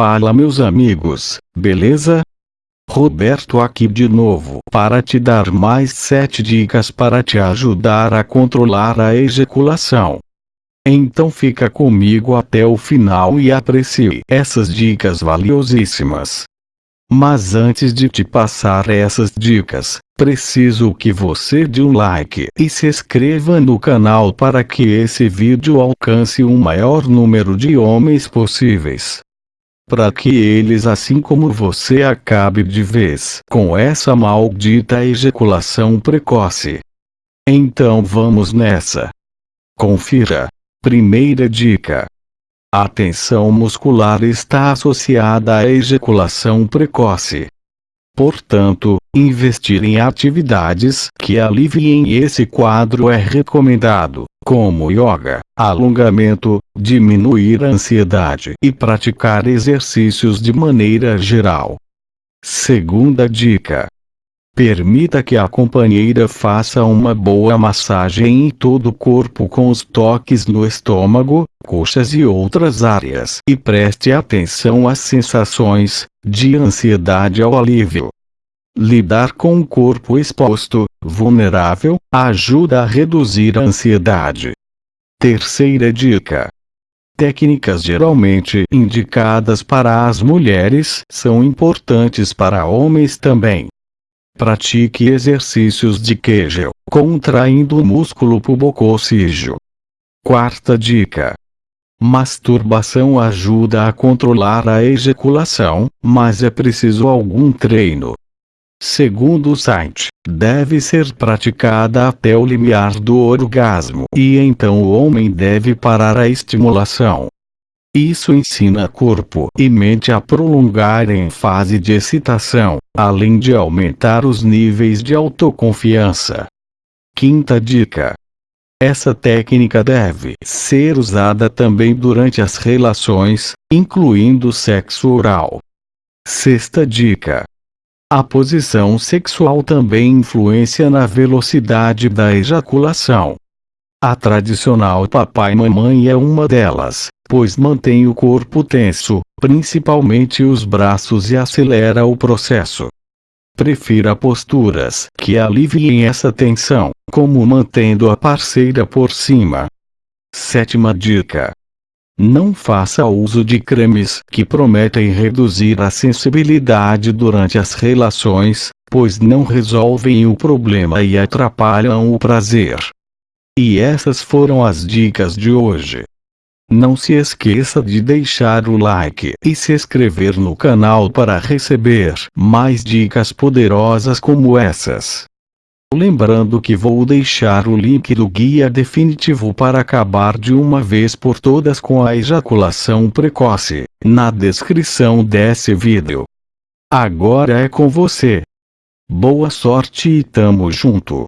Fala meus amigos, beleza? Roberto aqui de novo para te dar mais 7 dicas para te ajudar a controlar a ejaculação. Então fica comigo até o final e aprecie essas dicas valiosíssimas. Mas antes de te passar essas dicas, preciso que você dê um like e se inscreva no canal para que esse vídeo alcance o maior número de homens possíveis. Para que eles assim como você acabe de vez com essa maldita ejaculação precoce. Então vamos nessa. Confira. Primeira dica. A tensão muscular está associada à ejaculação precoce. Portanto, investir em atividades que aliviem esse quadro é recomendado, como yoga, alongamento, diminuir a ansiedade e praticar exercícios de maneira geral. Segunda dica: Permita que a companheira faça uma boa massagem em todo o corpo com os toques no estômago, coxas e outras áreas. E preste atenção às sensações, de ansiedade ao alívio. Lidar com o corpo exposto, vulnerável, ajuda a reduzir a ansiedade. Terceira dica. Técnicas geralmente indicadas para as mulheres são importantes para homens também. Pratique exercícios de Kegel, contraindo o músculo pubococígeo. Quarta dica. Masturbação ajuda a controlar a ejaculação, mas é preciso algum treino. Segundo o site, deve ser praticada até o limiar do orgasmo e então o homem deve parar a estimulação. Isso ensina corpo e mente a prolongar em fase de excitação, além de aumentar os níveis de autoconfiança. Quinta dica. Essa técnica deve ser usada também durante as relações, incluindo sexo oral. Sexta dica. A posição sexual também influencia na velocidade da ejaculação. A tradicional papai-mamãe é uma delas, pois mantém o corpo tenso, principalmente os braços e acelera o processo. Prefira posturas que aliviem essa tensão, como mantendo a parceira por cima. Sétima dica. Não faça uso de cremes que prometem reduzir a sensibilidade durante as relações, pois não resolvem o problema e atrapalham o prazer. E essas foram as dicas de hoje. Não se esqueça de deixar o like e se inscrever no canal para receber mais dicas poderosas como essas. Lembrando que vou deixar o link do guia definitivo para acabar de uma vez por todas com a ejaculação precoce, na descrição desse vídeo. Agora é com você. Boa sorte e tamo junto.